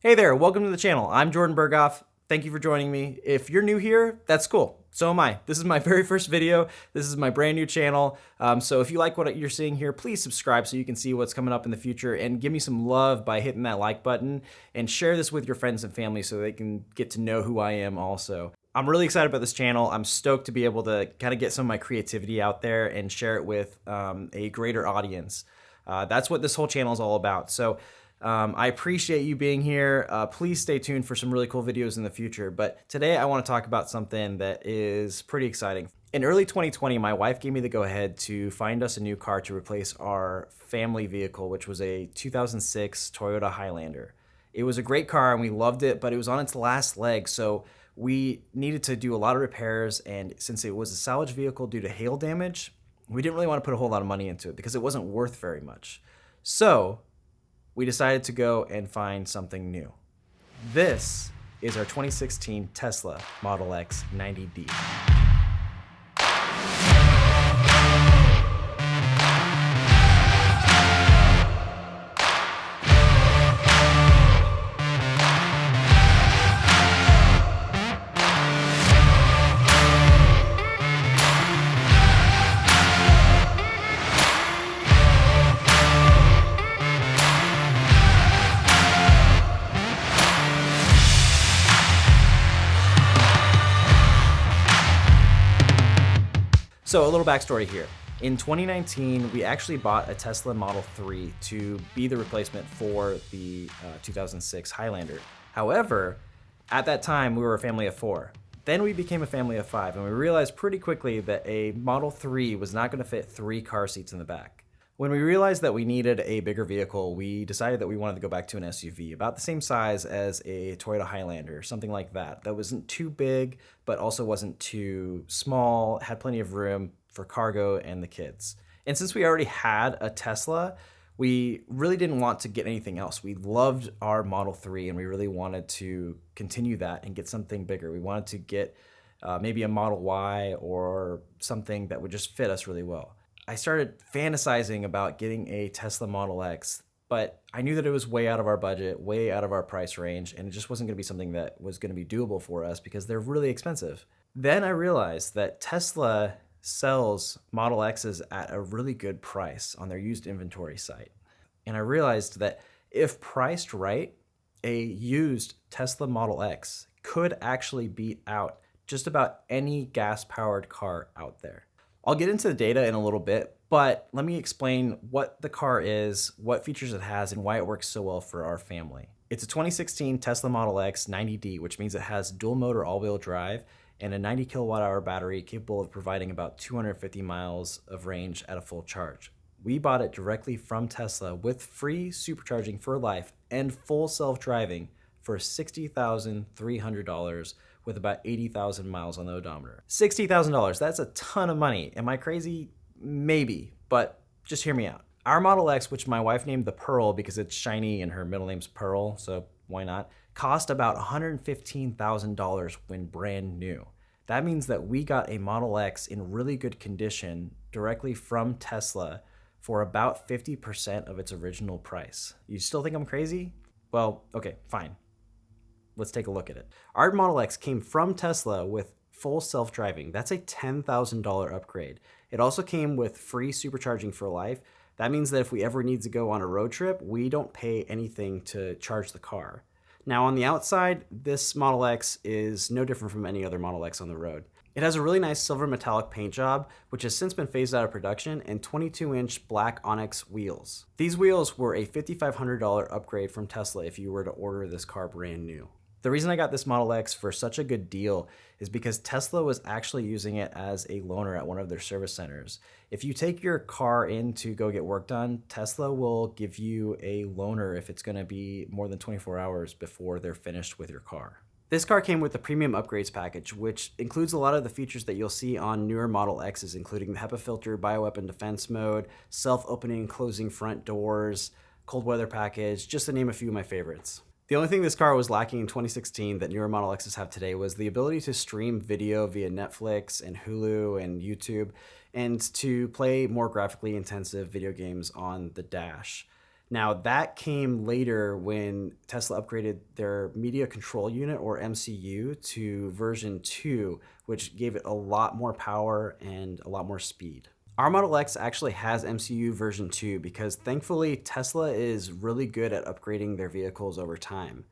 Hey there, welcome to the channel. I'm Jordan Berghoff. Thank you for joining me. If you're new here, that's cool. So am I. This is my very first video. This is my brand new channel. Um, so if you like what you're seeing here, please subscribe so you can see what's coming up in the future and give me some love by hitting that like button and share this with your friends and family so they can get to know who I am also. I'm really excited about this channel. I'm stoked to be able to kind of get some of my creativity out there and share it with um, a greater audience. Uh, that's what this whole channel is all about. So um, I appreciate you being here. Uh, please stay tuned for some really cool videos in the future. But today I want to talk about something that is pretty exciting. In early 2020, my wife gave me the go ahead to find us a new car to replace our family vehicle, which was a 2006 Toyota Highlander. It was a great car and we loved it, but it was on its last leg. So we needed to do a lot of repairs. And since it was a salvage vehicle due to hail damage, we didn't really want to put a whole lot of money into it because it wasn't worth very much. So we decided to go and find something new. This is our 2016 Tesla Model X 90D. So a little backstory here. In 2019, we actually bought a Tesla Model 3 to be the replacement for the uh, 2006 Highlander. However, at that time, we were a family of four. Then we became a family of five, and we realized pretty quickly that a Model 3 was not going to fit three car seats in the back. When we realized that we needed a bigger vehicle, we decided that we wanted to go back to an SUV, about the same size as a Toyota Highlander, something like that. That wasn't too big, but also wasn't too small, had plenty of room for cargo and the kids. And since we already had a Tesla, we really didn't want to get anything else. We loved our Model 3 and we really wanted to continue that and get something bigger. We wanted to get uh, maybe a Model Y or something that would just fit us really well. I started fantasizing about getting a Tesla Model X, but I knew that it was way out of our budget, way out of our price range, and it just wasn't going to be something that was going to be doable for us because they're really expensive. Then I realized that Tesla sells Model X's at a really good price on their used inventory site. And I realized that if priced right, a used Tesla Model X could actually beat out just about any gas powered car out there. I'll get into the data in a little bit, but let me explain what the car is, what features it has, and why it works so well for our family. It's a 2016 Tesla Model X 90D, which means it has dual motor all-wheel drive and a 90 kilowatt hour battery capable of providing about 250 miles of range at a full charge. We bought it directly from Tesla with free supercharging for life and full self-driving for $60,300 with about 80,000 miles on the odometer. $60,000, that's a ton of money. Am I crazy? Maybe, but just hear me out. Our Model X, which my wife named the Pearl because it's shiny and her middle name's Pearl, so why not, cost about $115,000 when brand new. That means that we got a Model X in really good condition directly from Tesla for about 50% of its original price. You still think I'm crazy? Well, okay, fine. Let's take a look at it. Our Model X came from Tesla with full self-driving. That's a $10,000 upgrade. It also came with free supercharging for life. That means that if we ever need to go on a road trip, we don't pay anything to charge the car. Now on the outside, this Model X is no different from any other Model X on the road. It has a really nice silver metallic paint job, which has since been phased out of production, and 22-inch black Onyx wheels. These wheels were a $5,500 upgrade from Tesla if you were to order this car brand new. The reason I got this Model X for such a good deal is because Tesla was actually using it as a loaner at one of their service centers. If you take your car in to go get work done, Tesla will give you a loaner if it's going to be more than 24 hours before they're finished with your car. This car came with the premium upgrades package, which includes a lot of the features that you'll see on newer Model X's, including the HEPA filter, bioweapon defense mode, self-opening closing front doors, cold weather package, just to name a few of my favorites. The only thing this car was lacking in 2016 that newer Model X's have today was the ability to stream video via Netflix and Hulu and YouTube and to play more graphically intensive video games on the dash. Now, that came later when Tesla upgraded their media control unit or MCU to version 2, which gave it a lot more power and a lot more speed. Our Model X actually has MCU version 2 because thankfully Tesla is really good at upgrading their vehicles over time.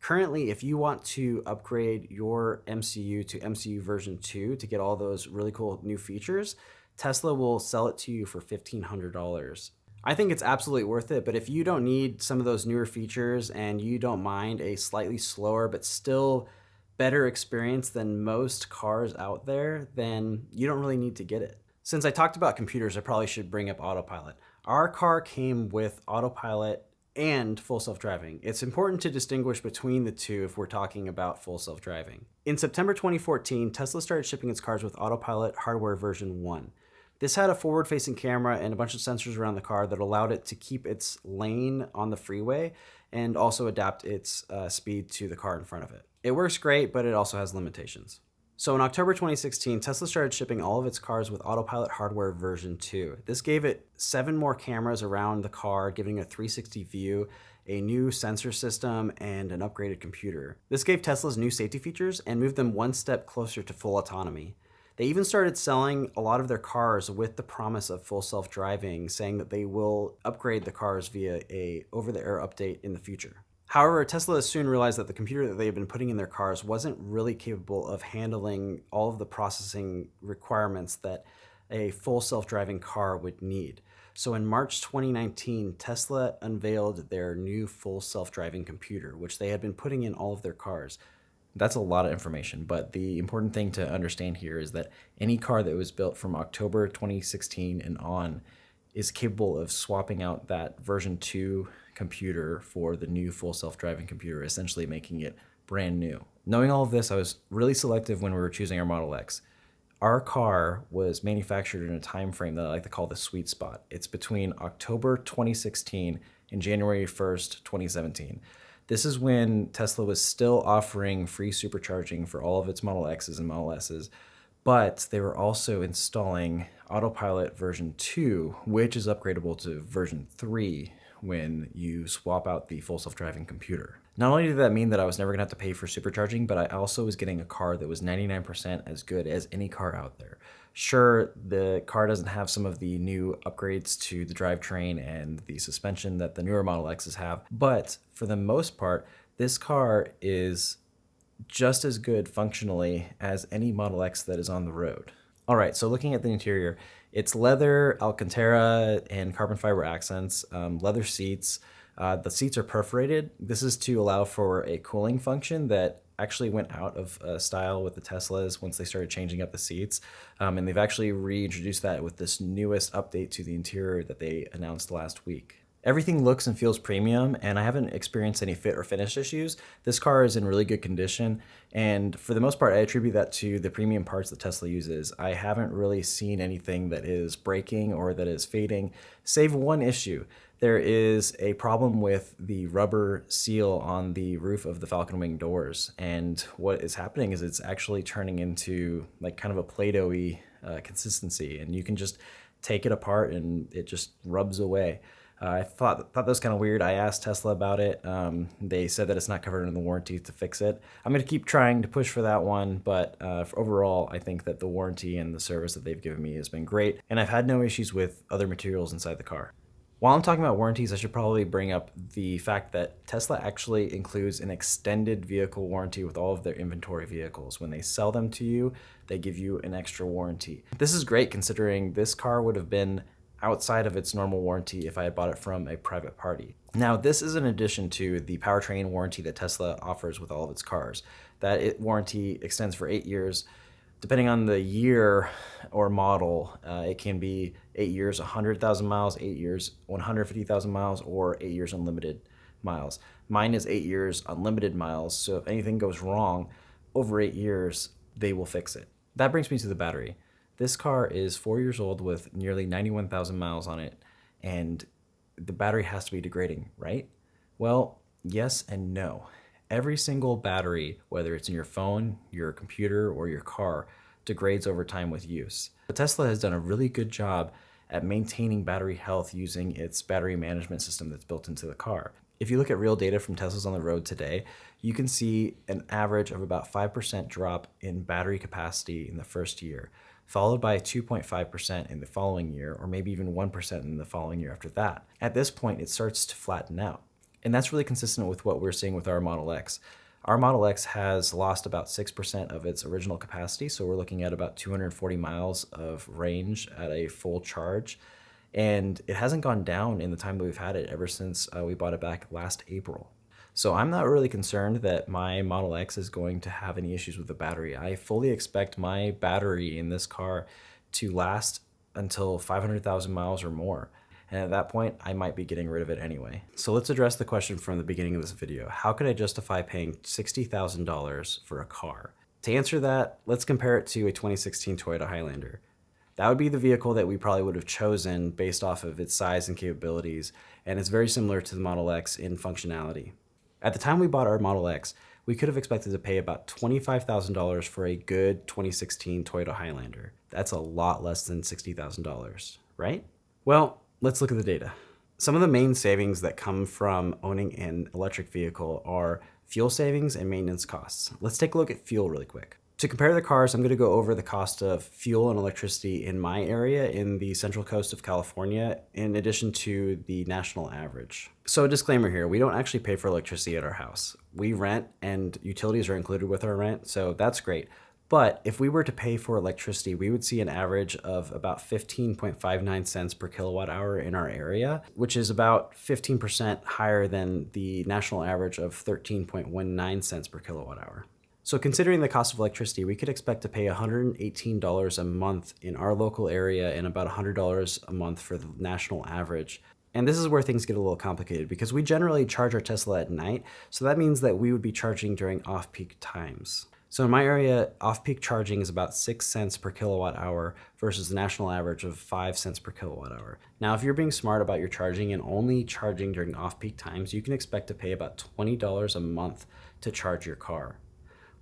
Currently, if you want to upgrade your MCU to MCU version 2 to get all those really cool new features, Tesla will sell it to you for $1,500. I think it's absolutely worth it, but if you don't need some of those newer features and you don't mind a slightly slower but still better experience than most cars out there, then you don't really need to get it. Since I talked about computers, I probably should bring up autopilot. Our car came with autopilot and full self-driving. It's important to distinguish between the two if we're talking about full self-driving. In September 2014, Tesla started shipping its cars with autopilot hardware version 1. This had a forward-facing camera and a bunch of sensors around the car that allowed it to keep its lane on the freeway and also adapt its uh, speed to the car in front of it. It works great, but it also has limitations. So in October 2016, Tesla started shipping all of its cars with autopilot hardware version 2. This gave it seven more cameras around the car, giving a 360 view, a new sensor system, and an upgraded computer. This gave Tesla's new safety features and moved them one step closer to full autonomy. They even started selling a lot of their cars with the promise of full self-driving, saying that they will upgrade the cars via a over-the-air update in the future. However, Tesla soon realized that the computer that they had been putting in their cars wasn't really capable of handling all of the processing requirements that a full self-driving car would need. So in March 2019, Tesla unveiled their new full self-driving computer, which they had been putting in all of their cars. That's a lot of information, but the important thing to understand here is that any car that was built from October 2016 and on is capable of swapping out that version 2 computer for the new full self-driving computer, essentially making it brand new. Knowing all of this, I was really selective when we were choosing our Model X. Our car was manufactured in a time frame that I like to call the sweet spot. It's between October 2016 and January 1st, 2017. This is when Tesla was still offering free supercharging for all of its Model X's and Model S's, but they were also installing Autopilot version 2, which is upgradable to version 3 when you swap out the full self-driving computer. Not only did that mean that I was never gonna have to pay for supercharging, but I also was getting a car that was 99% as good as any car out there. Sure, the car doesn't have some of the new upgrades to the drivetrain and the suspension that the newer Model X's have, but for the most part, this car is just as good functionally as any Model X that is on the road. All right, so looking at the interior, it's leather, Alcantara, and carbon fiber accents, um, leather seats. Uh, the seats are perforated. This is to allow for a cooling function that actually went out of uh, style with the Teslas once they started changing up the seats. Um, and they've actually reintroduced that with this newest update to the interior that they announced last week. Everything looks and feels premium, and I haven't experienced any fit or finish issues. This car is in really good condition, and for the most part, I attribute that to the premium parts that Tesla uses. I haven't really seen anything that is breaking or that is fading, save one issue there is a problem with the rubber seal on the roof of the Falcon Wing doors. And what is happening is it's actually turning into like kind of a Play-Doh-y uh, consistency. And you can just take it apart and it just rubs away. Uh, I thought thought that was kind of weird. I asked Tesla about it. Um, they said that it's not covered in the warranty to fix it. I'm going to keep trying to push for that one, but uh, overall, I think that the warranty and the service that they've given me has been great, and I've had no issues with other materials inside the car. While I'm talking about warranties, I should probably bring up the fact that Tesla actually includes an extended vehicle warranty with all of their inventory vehicles. When they sell them to you, they give you an extra warranty. This is great considering this car would have been outside of its normal warranty if I had bought it from a private party. Now, this is in addition to the powertrain warranty that Tesla offers with all of its cars. That it, warranty extends for eight years, depending on the year or model, uh, it can be eight years, 100,000 miles, eight years, 150,000 miles, or eight years unlimited miles. Mine is eight years unlimited miles, so if anything goes wrong over eight years, they will fix it. That brings me to the battery. This car is four years old with nearly 91,000 miles on it, and the battery has to be degrading, right? Well, yes and no every single battery, whether it's in your phone, your computer, or your car, degrades over time with use. But Tesla has done a really good job at maintaining battery health using its battery management system that's built into the car. If you look at real data from Teslas on the road today, you can see an average of about 5% drop in battery capacity in the first year, followed by 2.5% in the following year, or maybe even 1% in the following year after that. At this point, it starts to flatten out. And that's really consistent with what we're seeing with our Model X. Our Model X has lost about 6% of its original capacity, so we're looking at about 240 miles of range at a full charge. And it hasn't gone down in the time that we've had it ever since uh, we bought it back last April. So I'm not really concerned that my Model X is going to have any issues with the battery. I fully expect my battery in this car to last until 500,000 miles or more. And at that point, I might be getting rid of it anyway. So let's address the question from the beginning of this video. How could I justify paying $60,000 for a car? To answer that, let's compare it to a 2016 Toyota Highlander. That would be the vehicle that we probably would have chosen based off of its size and capabilities, and it's very similar to the Model X in functionality. At the time we bought our Model X, we could have expected to pay about $25,000 for a good 2016 Toyota Highlander. That's a lot less than $60,000, right? Well, let's look at the data. Some of the main savings that come from owning an electric vehicle are fuel savings and maintenance costs. Let's take a look at fuel really quick. To compare the cars, I'm going to go over the cost of fuel and electricity in my area in the central coast of California, in addition to the national average. So a disclaimer here, we don't actually pay for electricity at our house. We rent and utilities are included with our rent, so that's great. But if we were to pay for electricity, we would see an average of about 15.59 cents per kilowatt hour in our area, which is about 15% higher than the national average of 13.19 cents per kilowatt hour. So considering the cost of electricity, we could expect to pay $118 a month in our local area and about $100 a month for the national average. And this is where things get a little complicated because we generally charge our Tesla at night, so that means that we would be charging during off-peak times. So in my area, off-peak charging is about 6 cents per kilowatt hour versus the national average of 5 cents per kilowatt hour. Now, if you're being smart about your charging and only charging during off-peak times, you can expect to pay about $20 a month to charge your car.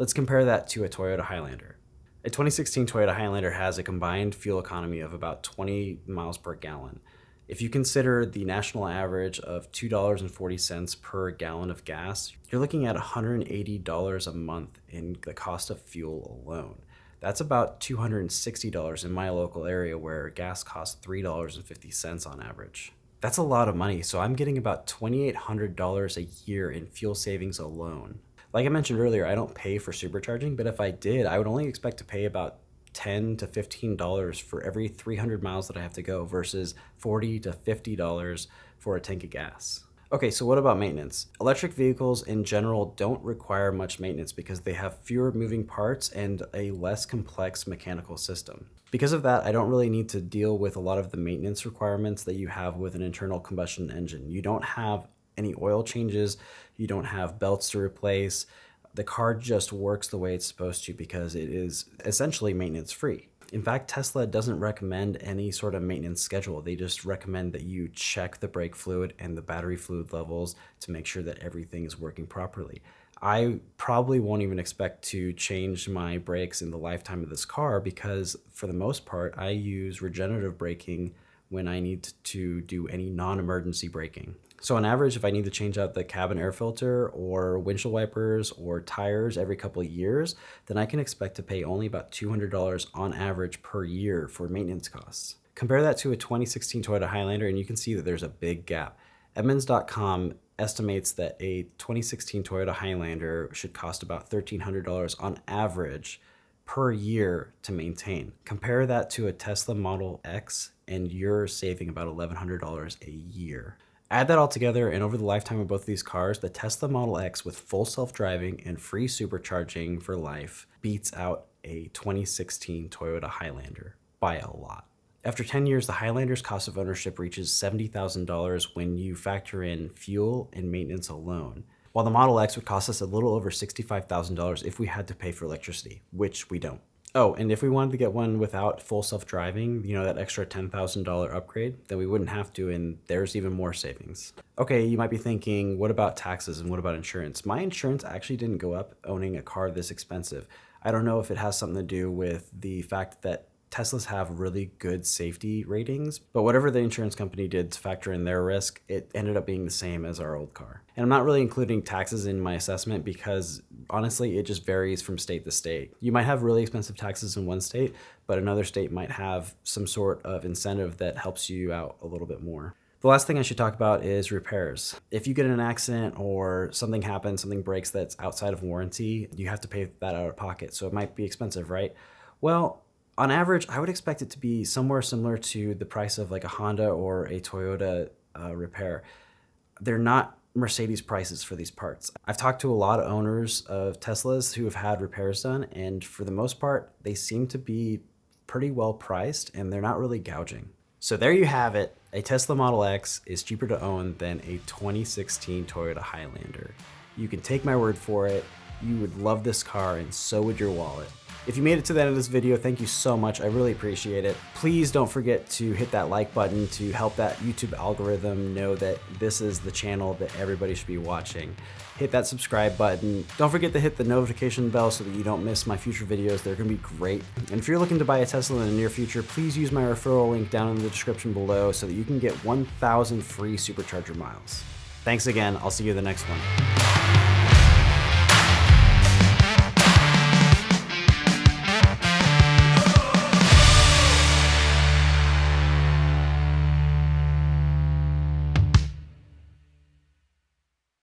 Let's compare that to a Toyota Highlander. A 2016 Toyota Highlander has a combined fuel economy of about 20 miles per gallon. If you consider the national average of $2.40 per gallon of gas, you're looking at $180 a month in the cost of fuel alone. That's about $260 in my local area where gas costs $3.50 on average. That's a lot of money, so I'm getting about $2,800 a year in fuel savings alone. Like I mentioned earlier, I don't pay for supercharging, but if I did, I would only expect to pay about 10 to 15 dollars for every 300 miles that I have to go versus 40 to 50 dollars for a tank of gas. Okay, so what about maintenance? Electric vehicles in general don't require much maintenance because they have fewer moving parts and a less complex mechanical system. Because of that, I don't really need to deal with a lot of the maintenance requirements that you have with an internal combustion engine. You don't have any oil changes, you don't have belts to replace. The car just works the way it's supposed to because it is essentially maintenance free. In fact, Tesla doesn't recommend any sort of maintenance schedule. They just recommend that you check the brake fluid and the battery fluid levels to make sure that everything is working properly. I probably won't even expect to change my brakes in the lifetime of this car because for the most part, I use regenerative braking when I need to do any non-emergency braking. So on average, if I need to change out the cabin air filter or windshield wipers or tires every couple of years, then I can expect to pay only about $200 on average per year for maintenance costs. Compare that to a 2016 Toyota Highlander and you can see that there's a big gap. Edmunds.com estimates that a 2016 Toyota Highlander should cost about $1,300 on average per year to maintain. Compare that to a Tesla Model X and you're saving about $1,100 a year. Add that all together, and over the lifetime of both of these cars, the Tesla Model X with full self-driving and free supercharging for life beats out a 2016 Toyota Highlander by a lot. After 10 years, the Highlander's cost of ownership reaches $70,000 when you factor in fuel and maintenance alone, while the Model X would cost us a little over $65,000 if we had to pay for electricity, which we don't. Oh, and if we wanted to get one without full self-driving, you know, that extra $10,000 upgrade, then we wouldn't have to, and there's even more savings. Okay, you might be thinking, what about taxes and what about insurance? My insurance actually didn't go up owning a car this expensive. I don't know if it has something to do with the fact that Teslas have really good safety ratings, but whatever the insurance company did to factor in their risk, it ended up being the same as our old car. And I'm not really including taxes in my assessment because honestly, it just varies from state to state. You might have really expensive taxes in one state, but another state might have some sort of incentive that helps you out a little bit more. The last thing I should talk about is repairs. If you get in an accident or something happens, something breaks that's outside of warranty, you have to pay that out of pocket. So it might be expensive, right? Well, on average, I would expect it to be somewhere similar to the price of like a Honda or a Toyota uh, repair. They're not Mercedes prices for these parts. I've talked to a lot of owners of Teslas who have had repairs done, and for the most part, they seem to be pretty well priced and they're not really gouging. So there you have it. A Tesla Model X is cheaper to own than a 2016 Toyota Highlander. You can take my word for it. You would love this car and so would your wallet. If you made it to the end of this video, thank you so much. I really appreciate it. Please don't forget to hit that like button to help that YouTube algorithm know that this is the channel that everybody should be watching. Hit that subscribe button. Don't forget to hit the notification bell so that you don't miss my future videos. They're gonna be great. And if you're looking to buy a Tesla in the near future, please use my referral link down in the description below so that you can get 1,000 free supercharger miles. Thanks again. I'll see you in the next one.